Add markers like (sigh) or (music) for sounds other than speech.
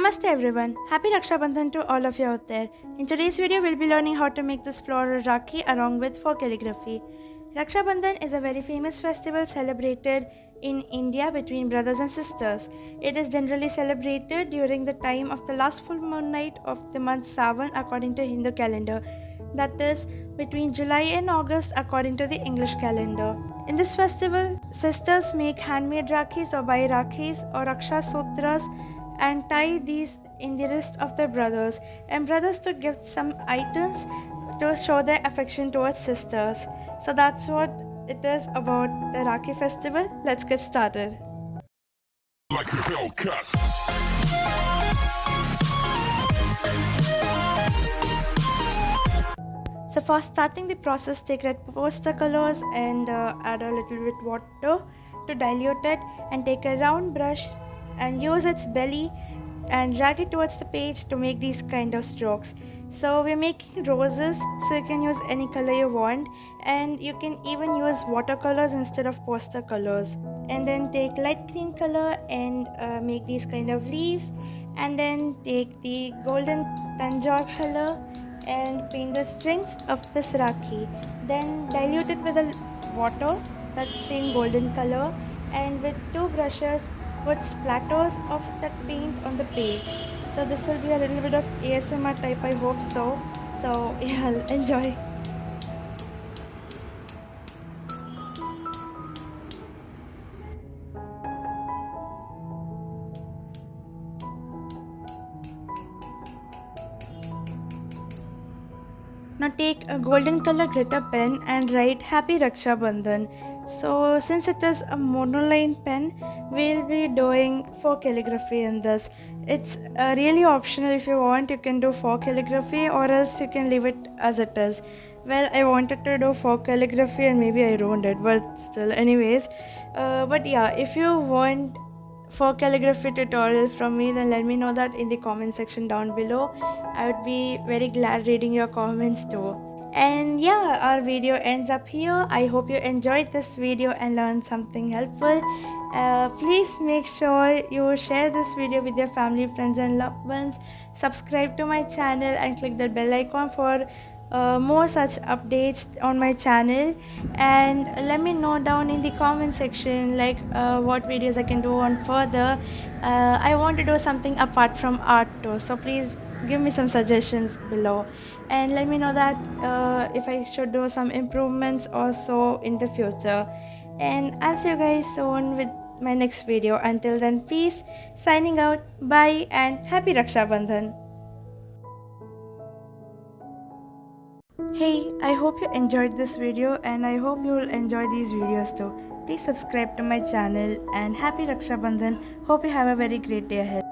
Namaste everyone, happy Raksha Bandhan to all of you out there. In today's video, we'll be learning how to make this floral Rakhi along with faux calligraphy. Raksha Bandhan is a very famous festival celebrated in India between brothers and sisters. It is generally celebrated during the time of the last full moon night of the month Sawan according to Hindu calendar. That is between July and August according to the English calendar. In this festival, sisters make handmade Rakhis or buy Rakhis or Raksha Sutras and tie these in the wrist of their brothers and brothers to give some items to show their affection towards sisters. So that's what it is about the Rakhi festival. Let's get started. like a. So for starting the process, take red poster colors and uh, add a little bit water to dilute it and take a round brush and use its belly and drag it towards the page to make these kind of strokes. So we're making roses so you can use any color you want and you can even use watercolors instead of poster colors. And then take light green color and uh, make these kind of leaves and then take the golden tanjore color and paint the strings of this rakhi then dilute it with a water that same golden color and with two brushes put splatters of that paint on the page. So this will be a little bit of asmr type i hope so. So (laughs) yeah enjoy. Now take a golden color glitter pen and write Happy Raksha Bandhan. So since it is a monoline pen, we'll be doing faux calligraphy in this. It's uh, really optional if you want, you can do faux calligraphy or else you can leave it as it is. Well, I wanted to do faux calligraphy and maybe I ruined it, but still, anyways. Uh, but yeah, if you want for calligraphy tutorial from me then let me know that in the comment section down below i would be very glad reading your comments too and yeah our video ends up here. I hope you enjoyed this video and learned something helpful. Uh, please make sure you share this video with your family friends and loved ones. Subscribe to my channel and click the bell icon for uh, more such updates on my channel. And let me know down in the comment section like uh, what videos I can do on further. Uh, I want to do something apart from art too so please give me some suggestions below and let me know that uh, if I should do some improvements also in the future and I'll see you guys soon with my next video until then peace signing out bye and happy Raksha Bandhan Hey, I hope you enjoyed this video and I hope you will enjoy these videos too. Please subscribe to my channel and happy Raksha Bandhan. Hope you have a very great day ahead.